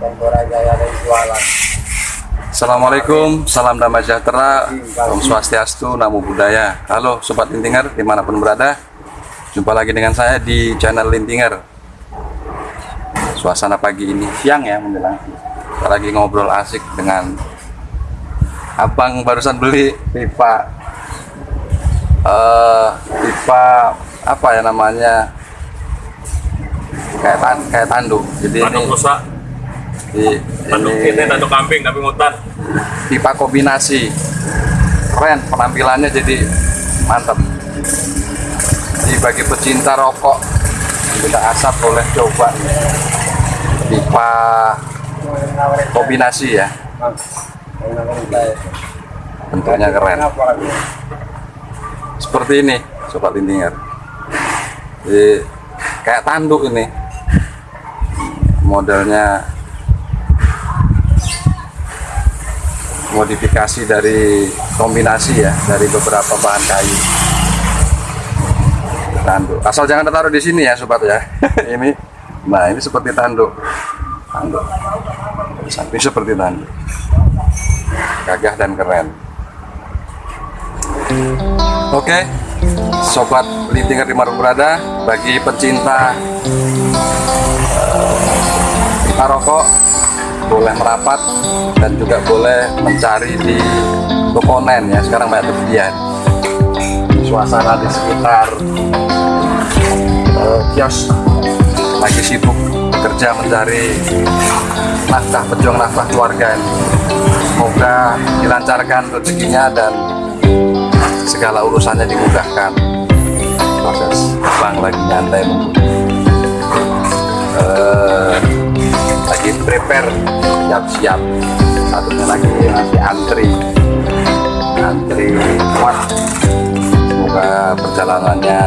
Tempora Jaya dan jualan. Assalamualaikum, salam damai sejahtera, Om Swastiastu, Namo Buddhaya. Halo Sobat Lintinger, di mana pun berada, jumpa lagi dengan saya di channel Lintinger. Suasana pagi ini siang ya menjelang. Kita lagi ngobrol asik dengan abang barusan beli pipa, eh pipa apa ya namanya kayak tan kayak tanduk. Jadi ini Tanduk rusak, di, tanduk ini- ini tanduk kambing tapi mutan. pipa kombinasi keren penampilannya jadi mantap. Jadi bagi pecinta rokok tidak asap boleh coba. Pipa kombinasi ya. Bentuknya keren. Seperti ini sobat lintinger jadi kayak tanduk ini. Modelnya modifikasi dari kombinasi ya dari beberapa bahan kayu. Tanduk. Asal jangan ditaruh di sini ya sobat ya. Ini nah ini seperti tanduk. Tanduk. Samping seperti tanduk. Gagah dan keren. Oke sobat lintinger di mana berada bagi pecinta pipa rokok boleh merapat dan juga boleh mencari di Tokonen ya. Sekarang banyak tersedia suasana di sekitar eh, kios. Lagi sibuk bekerja mencari nafkah pejuang nafkah keluarga ini. semoga dilancarkan rezekinya dan segala urusannya dimudahkan. Proses bang lagi nyantai menunggu prepare. Siap-siap satunya lagi masih antri. Antri kuat. Semoga perjalanannya